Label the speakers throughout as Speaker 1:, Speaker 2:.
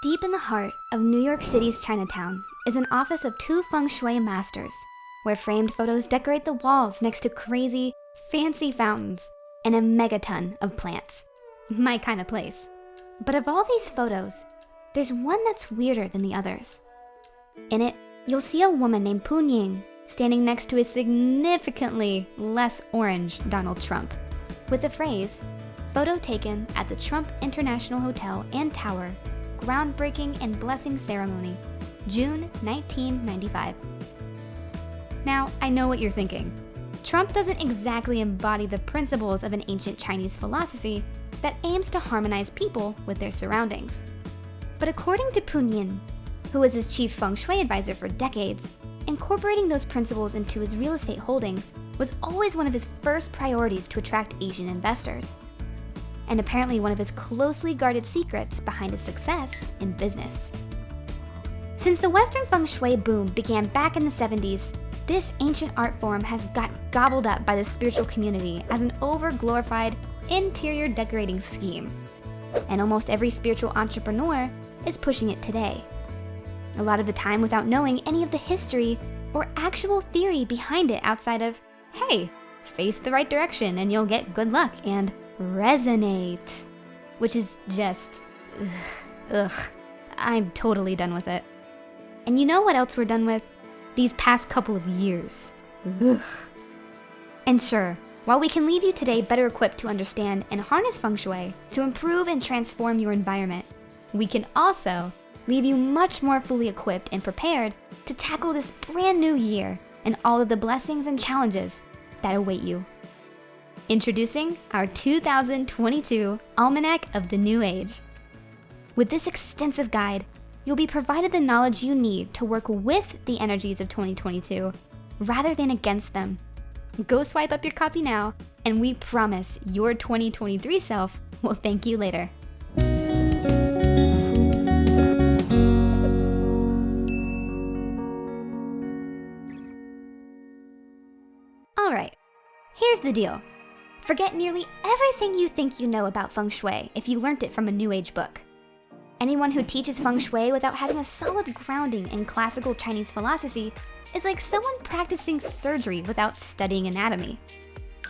Speaker 1: Deep in the heart of New York City's Chinatown is an office of two feng shui masters, where framed photos decorate the walls next to crazy, fancy fountains and a megaton of plants. My kind of place. But of all these photos, there's one that's weirder than the others. In it, you'll see a woman named Poon Ying standing next to a significantly less orange Donald Trump with the phrase, photo taken at the Trump International Hotel and Tower groundbreaking and blessing ceremony, June 1995. Now, I know what you're thinking. Trump doesn't exactly embody the principles of an ancient Chinese philosophy that aims to harmonize people with their surroundings. But according to Poon Ying, who was his chief feng shui advisor for decades, incorporating those principles into his real estate holdings was always one of his first priorities to attract Asian investors and apparently one of his closely guarded secrets behind his success in business. Since the Western feng shui boom began back in the 70s, this ancient art form has got gobbled up by the spiritual community as an over-glorified interior decorating scheme. And almost every spiritual entrepreneur is pushing it today. A lot of the time without knowing any of the history or actual theory behind it outside of, hey, face the right direction and you'll get good luck and resonate, which is just, ugh, ugh, I'm totally done with it. And you know what else we're done with? These past couple of years. Ugh. And sure, while we can leave you today better equipped to understand and harness feng shui to improve and transform your environment, we can also leave you much more fully equipped and prepared to tackle this brand new year and all of the blessings and challenges that await you. Introducing our 2022 Almanac of the New Age. With this extensive guide, you'll be provided the knowledge you need to work with the energies of 2022 rather than against them. Go swipe up your copy now, and we promise your 2023 self will thank you later. All right, here's the deal. Forget nearly everything you think you know about feng shui if you learned it from a new age book. Anyone who teaches feng shui without having a solid grounding in classical Chinese philosophy is like someone practicing surgery without studying anatomy.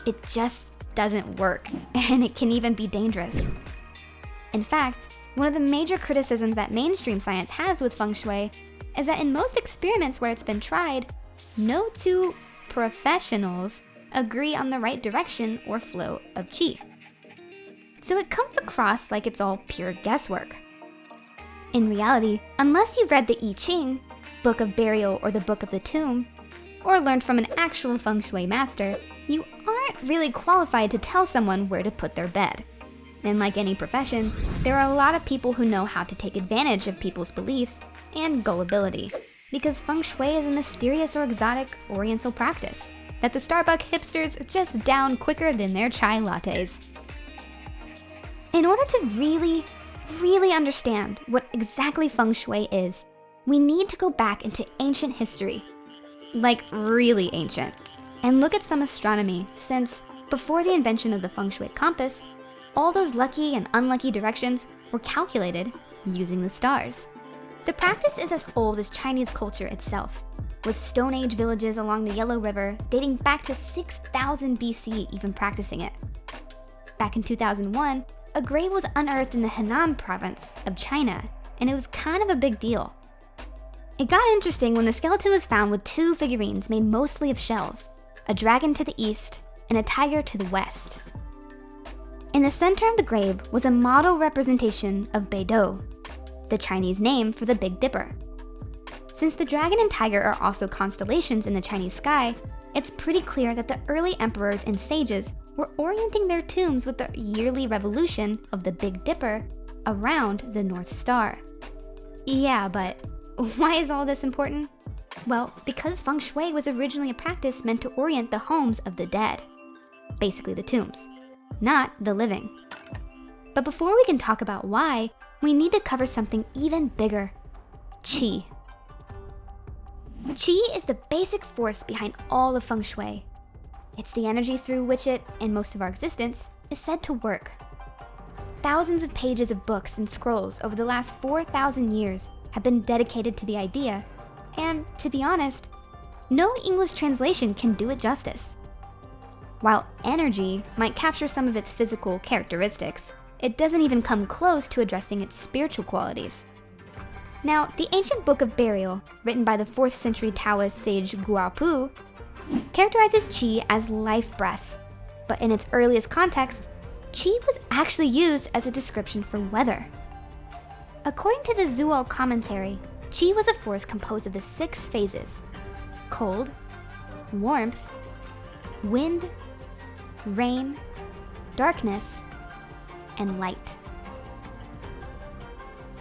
Speaker 1: It just doesn't work, and it can even be dangerous. In fact, one of the major criticisms that mainstream science has with feng shui is that in most experiments where it's been tried, no two professionals agree on the right direction or flow of qi. So it comes across like it's all pure guesswork. In reality, unless you've read the I Ching, Book of Burial or the Book of the Tomb, or learned from an actual feng shui master, you aren't really qualified to tell someone where to put their bed. And like any profession, there are a lot of people who know how to take advantage of people's beliefs and gullibility, because feng shui is a mysterious or exotic oriental practice that the Starbucks hipsters just down quicker than their chai lattes. In order to really, really understand what exactly feng shui is, we need to go back into ancient history, like really ancient, and look at some astronomy since before the invention of the feng shui compass, all those lucky and unlucky directions were calculated using the stars. The practice is as old as Chinese culture itself, with Stone Age villages along the Yellow River dating back to 6000 BC even practicing it. Back in 2001, a grave was unearthed in the Henan province of China, and it was kind of a big deal. It got interesting when the skeleton was found with two figurines made mostly of shells, a dragon to the east and a tiger to the west. In the center of the grave was a model representation of Beidou, the Chinese name for the Big Dipper. Since the dragon and tiger are also constellations in the Chinese sky, it's pretty clear that the early emperors and sages were orienting their tombs with the yearly revolution of the Big Dipper around the North Star. Yeah, but why is all this important? Well, because feng shui was originally a practice meant to orient the homes of the dead, basically the tombs, not the living. But before we can talk about why, we need to cover something even bigger, qi. Qi is the basic force behind all of feng shui. It's the energy through which it, and most of our existence, is said to work. thousands of pages of books and scrolls over the last 4,000 years have been dedicated to the idea, and to be honest, no English translation can do it justice. While energy might capture some of its physical characteristics, it doesn't even come close to addressing its spiritual qualities. Now, the ancient Book of Burial, written by the 4th century Taoist sage Guo Pu, characterizes qi as life breath, but in its earliest context, qi was actually used as a description for weather. According to the Zuo commentary, qi was a force composed of the six phases cold, warmth, wind, rain, darkness, and light.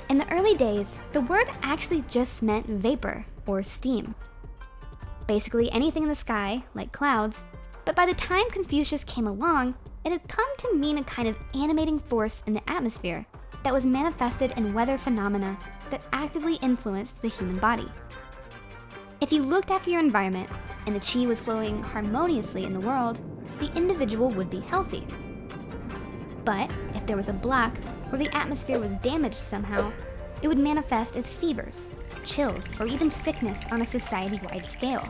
Speaker 1: In the early days, the word actually just meant vapor or steam. Basically anything in the sky, like clouds, but by the time Confucius came along, it had come to mean a kind of animating force in the atmosphere that was manifested in weather phenomena that actively influenced the human body. If you looked after your environment and the qi was flowing harmoniously in the world, the individual would be healthy. But if there was a block or the atmosphere was damaged somehow, it would manifest as fevers, chills, or even sickness on a society-wide scale.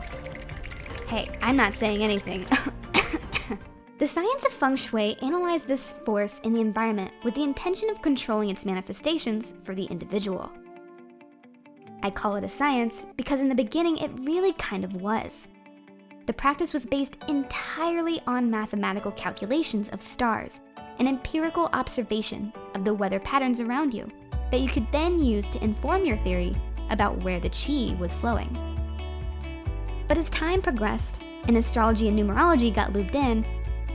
Speaker 1: Hey, I'm not saying anything. the science of feng shui analyzed this force in the environment with the intention of controlling its manifestations for the individual. I call it a science because in the beginning it really kind of was. The practice was based entirely on mathematical calculations of stars an empirical observation of the weather patterns around you that you could then use to inform your theory about where the chi was flowing. But as time progressed and astrology and numerology got looped in,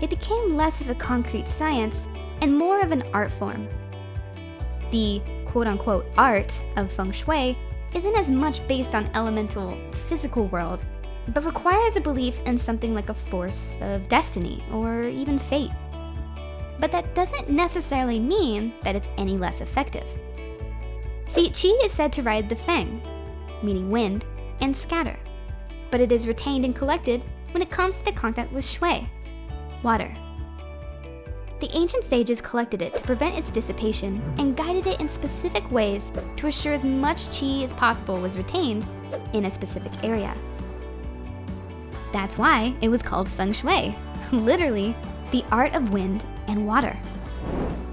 Speaker 1: it became less of a concrete science and more of an art form. The quote unquote art of feng shui isn't as much based on elemental physical world, but requires a belief in something like a force of destiny or even fate but that doesn't necessarily mean that it's any less effective. See, qi is said to ride the feng, meaning wind, and scatter, but it is retained and collected when it comes to the contact with shui, water. The ancient sages collected it to prevent its dissipation and guided it in specific ways to assure as much qi as possible was retained in a specific area. That's why it was called feng shui, literally the art of wind and water.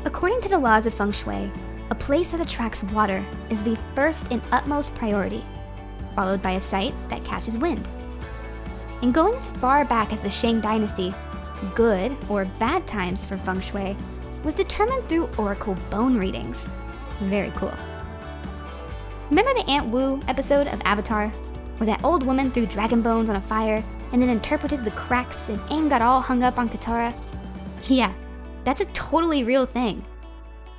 Speaker 1: According to the laws of feng shui, a place that attracts water is the first and utmost priority, followed by a site that catches wind. And going as far back as the Shang dynasty, good or bad times for feng shui was determined through oracle bone readings. Very cool. Remember the Aunt Wu episode of Avatar, where that old woman threw dragon bones on a fire and then interpreted the cracks and Aang got all hung up on Katara? Yeah, that's a totally real thing.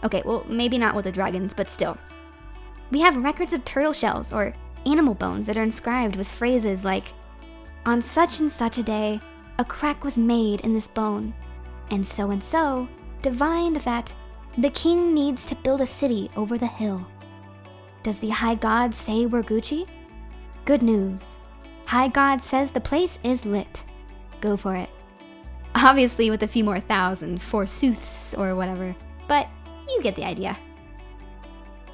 Speaker 1: Okay, well, maybe not with the dragons, but still. We have records of turtle shells or animal bones that are inscribed with phrases like, On such and such a day, a crack was made in this bone, and so and so divined that the king needs to build a city over the hill. Does the high god say we're Gucci? Good news. High god says the place is lit. Go for it. Obviously with a few more thousand forsooths or whatever, but you get the idea.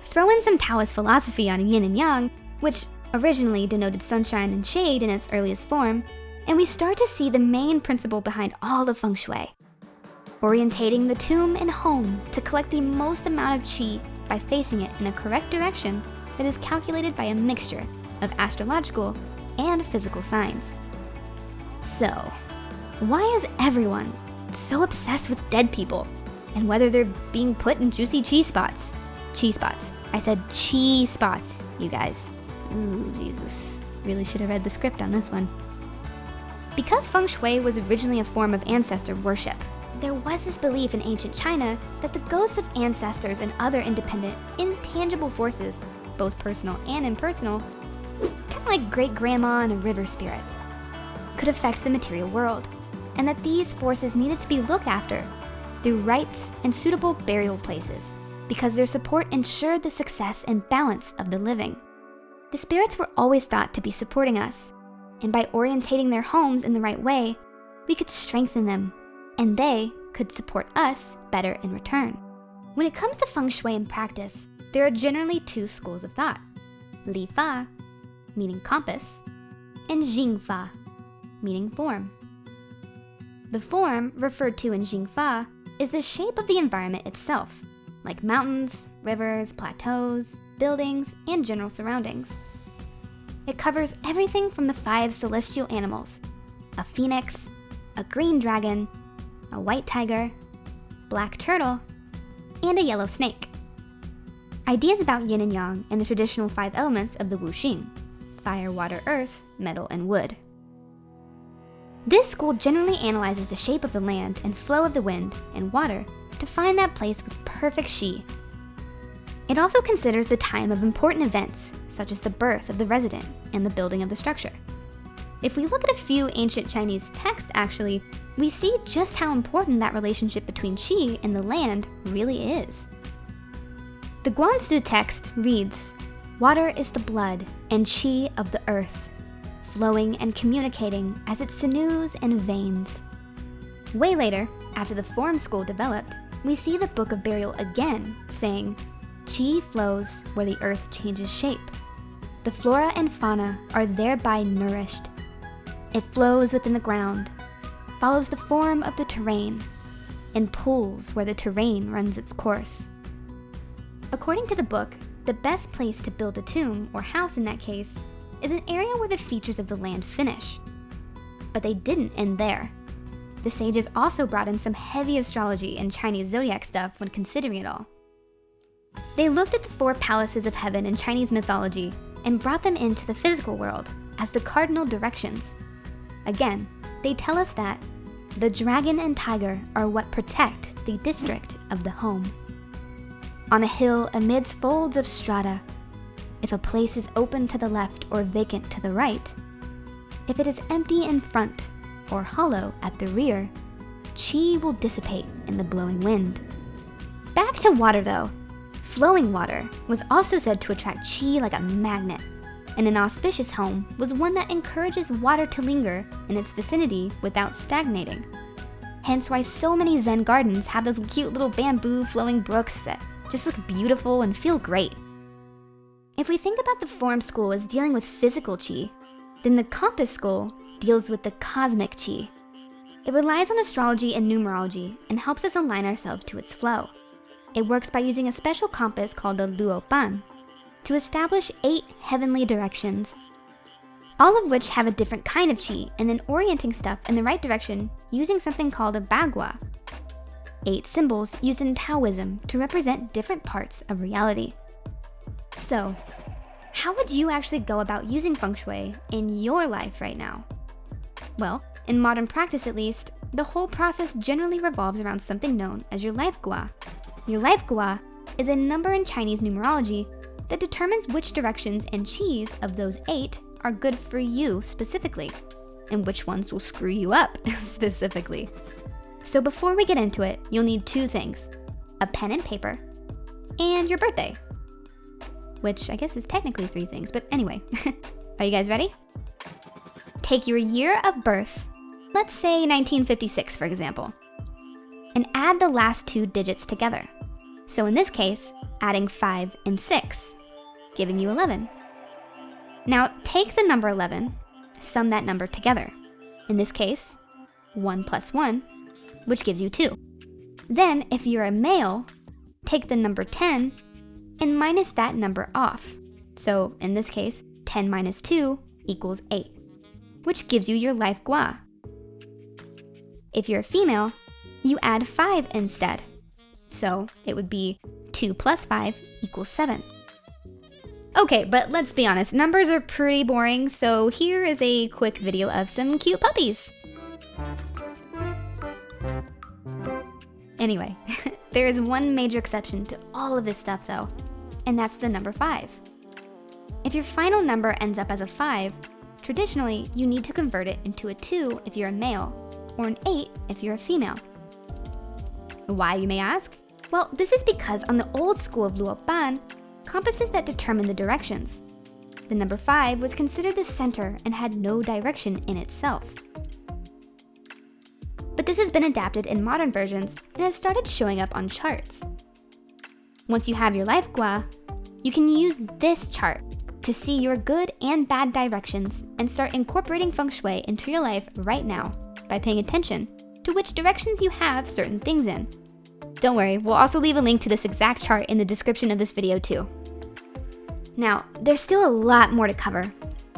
Speaker 1: Throw in some Taoist philosophy on yin and yang, which originally denoted sunshine and shade in its earliest form, and we start to see the main principle behind all of feng shui. Orientating the tomb and home to collect the most amount of qi by facing it in a correct direction that is calculated by a mixture of astrological and physical signs. So, why is everyone so obsessed with dead people and whether they're being put in juicy cheese spots? Cheese spots. I said cheese spots, you guys. Ooh, Jesus. Really should have read the script on this one. Because feng shui was originally a form of ancestor worship, there was this belief in ancient China that the ghosts of ancestors and other independent, intangible forces, both personal and impersonal, like great grandma and a river spirit, could affect the material world and that these forces needed to be looked after through rites and suitable burial places because their support ensured the success and balance of the living. The spirits were always thought to be supporting us, and by orientating their homes in the right way, we could strengthen them, and they could support us better in return. When it comes to feng shui in practice, there are generally two schools of thought. Li Fa, meaning compass, and Jing Fa, meaning form. The form referred to in Jing Fa is the shape of the environment itself, like mountains, rivers, plateaus, buildings, and general surroundings. It covers everything from the five celestial animals, a phoenix, a green dragon, a white tiger, black turtle, and a yellow snake. Ideas about yin and yang and the traditional five elements of the Wuxing fire, water, earth, metal, and wood. This school generally analyzes the shape of the land and flow of the wind and water to find that place with perfect qi. It also considers the time of important events, such as the birth of the resident and the building of the structure. If we look at a few ancient Chinese texts, actually, we see just how important that relationship between qi and the land really is. The Guanzi text reads, Water is the blood and qi of the earth, flowing and communicating as it sinews and veins. Way later, after the form school developed, we see the Book of Burial again, saying, Qi flows where the earth changes shape. The flora and fauna are thereby nourished. It flows within the ground, follows the form of the terrain and pools where the terrain runs its course. According to the book, the best place to build a tomb, or house in that case, is an area where the features of the land finish. But they didn't end there. The sages also brought in some heavy astrology and Chinese zodiac stuff when considering it all. They looked at the four palaces of heaven in Chinese mythology and brought them into the physical world as the cardinal directions. Again, they tell us that the dragon and tiger are what protect the district of the home. On a hill amidst folds of strata, if a place is open to the left or vacant to the right, if it is empty in front or hollow at the rear, chi will dissipate in the blowing wind. Back to water though. Flowing water was also said to attract chi like a magnet and an auspicious home was one that encourages water to linger in its vicinity without stagnating. Hence why so many Zen gardens have those cute little bamboo flowing brooks that just look beautiful and feel great. If we think about the form school as dealing with physical chi, then the compass school deals with the cosmic chi. It relies on astrology and numerology and helps us align ourselves to its flow. It works by using a special compass called the Luopan, to establish eight heavenly directions, all of which have a different kind of chi and then orienting stuff in the right direction using something called a bagua. Eight symbols used in Taoism to represent different parts of reality. So, how would you actually go about using feng shui in your life right now? Well, in modern practice at least, the whole process generally revolves around something known as your life gua. Your life gua is a number in Chinese numerology that determines which directions and qis of those eight are good for you specifically, and which ones will screw you up specifically. So before we get into it, you'll need two things, a pen and paper, and your birthday. Which I guess is technically three things, but anyway. are you guys ready? Take your year of birth, let's say 1956 for example, and add the last two digits together. So in this case, adding 5 and 6 giving you 11. Now take the number 11, sum that number together. In this case, 1 plus 1, which gives you 2. Then, if you're a male, take the number 10 and minus that number off. So in this case, 10 minus 2 equals 8, which gives you your life gua. If you're a female, you add 5 instead. So it would be 2 plus 5 equals 7. Okay, but let's be honest, numbers are pretty boring, so here is a quick video of some cute puppies. Anyway, there is one major exception to all of this stuff though, and that's the number 5. If your final number ends up as a 5, traditionally you need to convert it into a 2 if you're a male, or an 8 if you're a female. Why, you may ask? Well, this is because on the old school of Luopan, compasses that determine the directions. The number 5 was considered the center and had no direction in itself. This has been adapted in modern versions and has started showing up on charts. Once you have your life gua, you can use this chart to see your good and bad directions and start incorporating feng shui into your life right now by paying attention to which directions you have certain things in. Don't worry, we'll also leave a link to this exact chart in the description of this video too. Now, there's still a lot more to cover,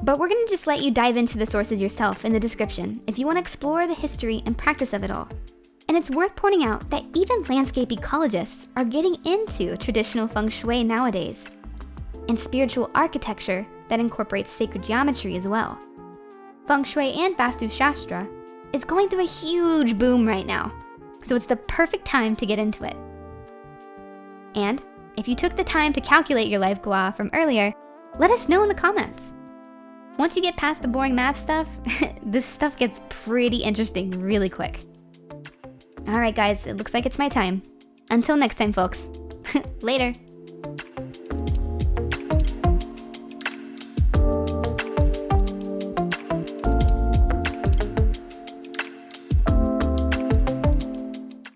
Speaker 1: but we're gonna just let you dive into the sources yourself in the description if you wanna explore the history and practice of it all. And it's worth pointing out that even landscape ecologists are getting into traditional feng shui nowadays, and spiritual architecture that incorporates sacred geometry as well. Feng shui and Vastu Shastra is going through a huge boom right now, so it's the perfect time to get into it. And if you took the time to calculate your life gua from earlier, let us know in the comments. Once you get past the boring math stuff, this stuff gets pretty interesting really quick. All right, guys, it looks like it's my time. Until next time, folks. Later.